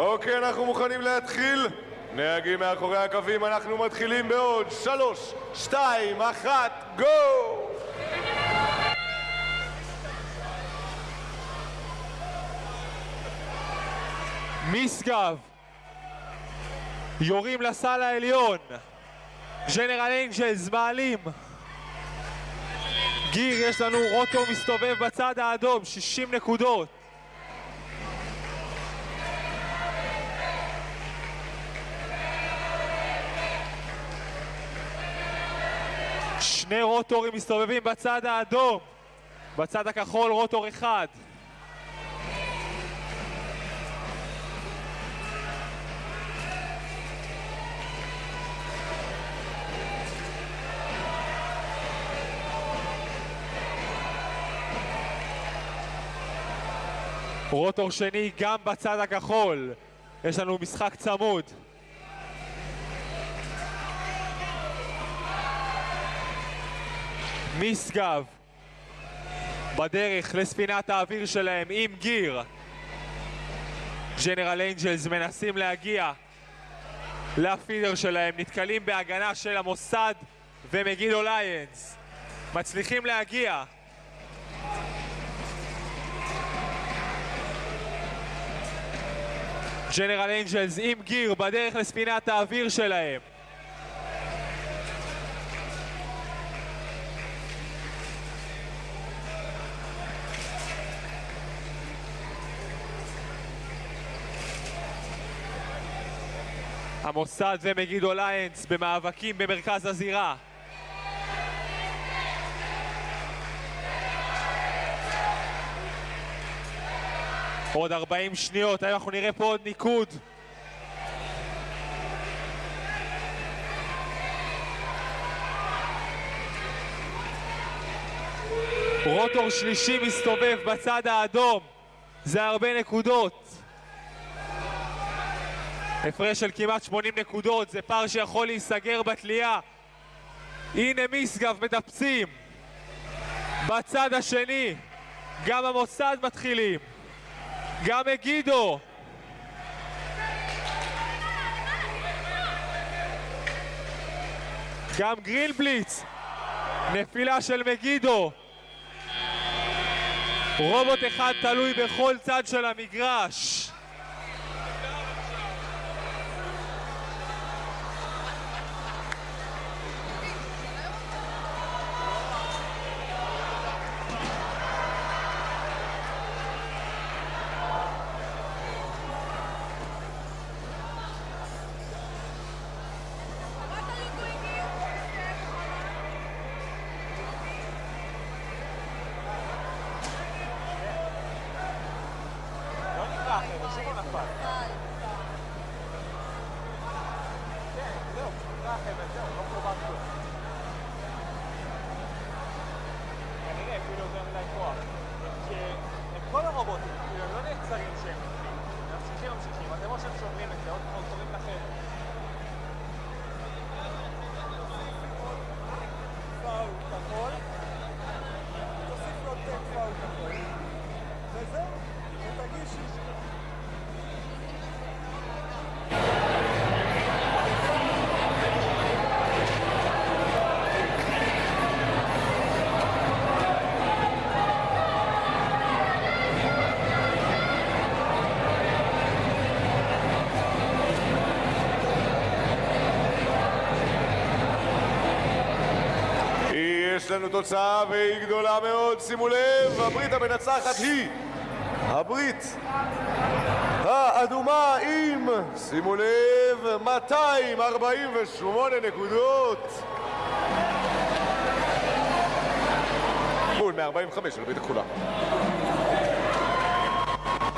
אוקיי, אנחנו מוכנים להתחיל. נהגים מאחורי הקווים, אנחנו מתחילים בעוד שלוש, שתיים, אחת, גו! משגב יורים לסל העליון ג'נרל אנג'לס מעלים גיר יש לנו רוטו מסתובב בצד האדום 60 נקודות שני רוטורים מסתובבים בצד האדום בצד הכחול רוטור אחד רוטור שני גם בצד הכחול. יש לנו משחק צמוד. משגב בדרך לספינת האוויר שלהם עם gear. General Angels מנסים להגיע ל feeder שלהם, נתקלים בהגנה של המוסד ומגידו Lions. מצליחים להגיע. General Angels עם gear בדרך לספינת האוויר שלהם. המוסד ומגידו ליינס במאבקים במרכז הזירה. עוד 40 שניות, האם אנחנו נראה פה עוד ניקוד? רוטור שלישי מסתובב בצד האדום, זה הרבה נקודות. הפרש של כמעט 80 נקודות, זה פער שיכול להיסגר בתלייה. הנה משגב מטפסים. בצד השני, גם המוסד מתחילים. גם מגידו. גם גרינבליץ. נפילה של מגידו. רובוט אחד תלוי בכל צד של המגרש. כל הרובוטים, כאילו לא נעצרים שהם ממשיכים, ממשיכים אתם או שהם שוברים את לנו תוצאה והיא גדולה מאוד, שימו לב, הברית המנצחת היא הברית האדומה עם, שימו לב, 248 נקודות מול 145 של ברית הכחולה.